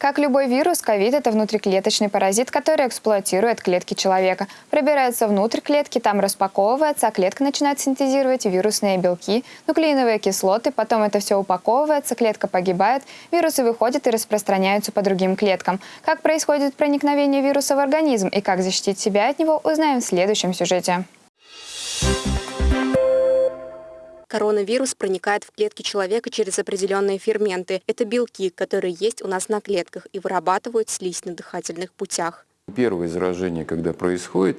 Как любой вирус, ковид – это внутриклеточный паразит, который эксплуатирует клетки человека. Пробирается внутрь клетки, там распаковывается, а клетка начинает синтезировать вирусные белки, нуклеиновые кислоты, потом это все упаковывается, клетка погибает, вирусы выходят и распространяются по другим клеткам. Как происходит проникновение вируса в организм и как защитить себя от него, узнаем в следующем сюжете. Коронавирус проникает в клетки человека через определенные ферменты. Это белки, которые есть у нас на клетках и вырабатывают слизь на дыхательных путях. Первое заражение, когда происходит,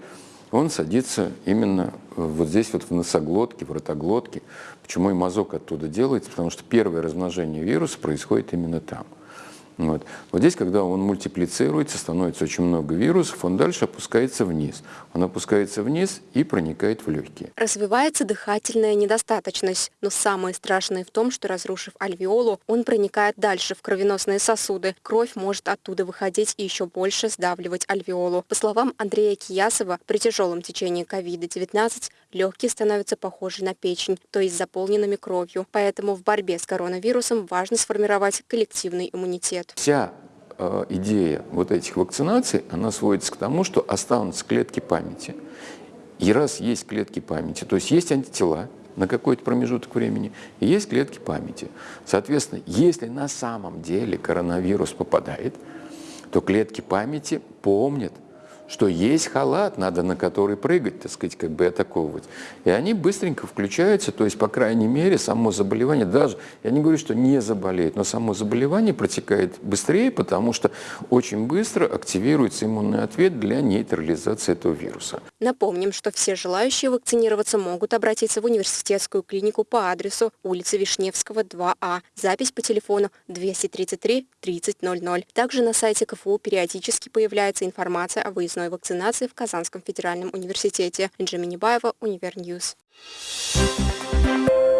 он садится именно вот здесь вот в носоглотке, в ротоглотке. Почему и мазок оттуда делается? Потому что первое размножение вируса происходит именно там. Вот. вот здесь, когда он мультиплицируется, становится очень много вирусов, он дальше опускается вниз. Он опускается вниз и проникает в легкие. Развивается дыхательная недостаточность, но самое страшное в том, что разрушив альвеолу, он проникает дальше в кровеносные сосуды. Кровь может оттуда выходить и еще больше сдавливать альвеолу. По словам Андрея Киясова, при тяжелом течении COVID-19 легкие становятся похожи на печень, то есть заполненными кровью. Поэтому в борьбе с коронавирусом важно сформировать коллективный иммунитет. Вся э, идея вот этих вакцинаций, она сводится к тому, что останутся клетки памяти. И раз есть клетки памяти, то есть есть антитела на какой-то промежуток времени, и есть клетки памяти. Соответственно, если на самом деле коронавирус попадает, то клетки памяти помнят, что есть халат, надо на который прыгать, так сказать, как бы атаковывать. И они быстренько включаются, то есть, по крайней мере, само заболевание, даже, я не говорю, что не заболеет, но само заболевание протекает быстрее, потому что очень быстро активируется иммунный ответ для нейтрализации этого вируса. Напомним, что все желающие вакцинироваться могут обратиться в университетскую клинику по адресу улица Вишневского, 2А. Запись по телефону 233 3000. Также на сайте КФУ периодически появляется информация о выездной вакцинации в Казанском федеральном университете. Инджи Минибаева, Универньюз. Thank you.